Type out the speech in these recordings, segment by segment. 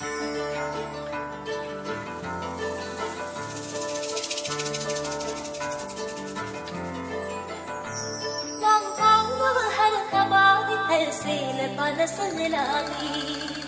Hãy subscribe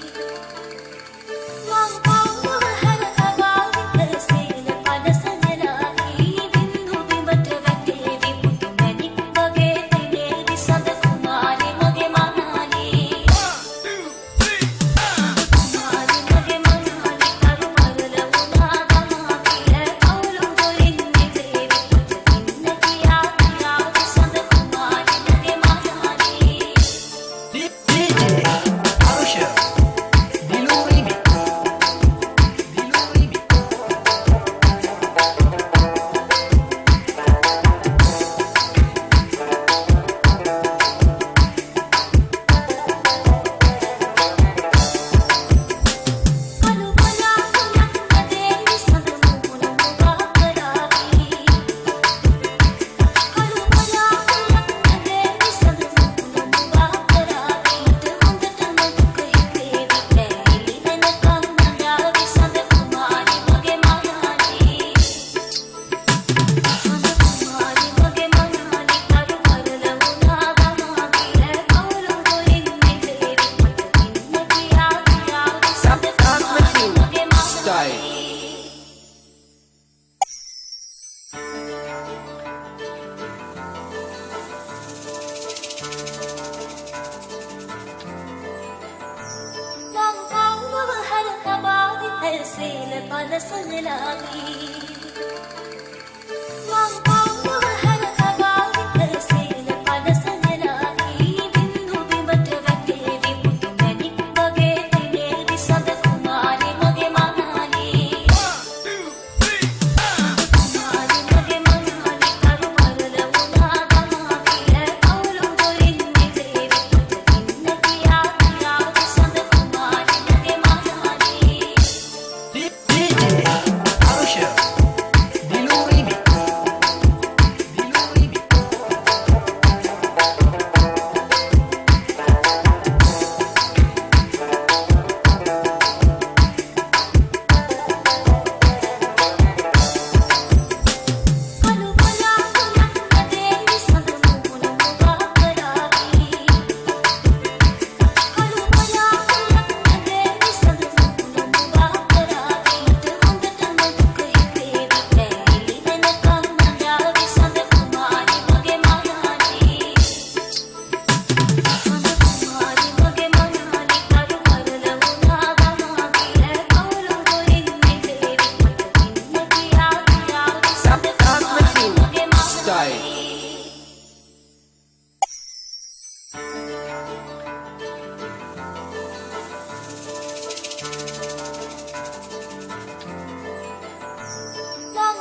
වයසේල පලසනලාවී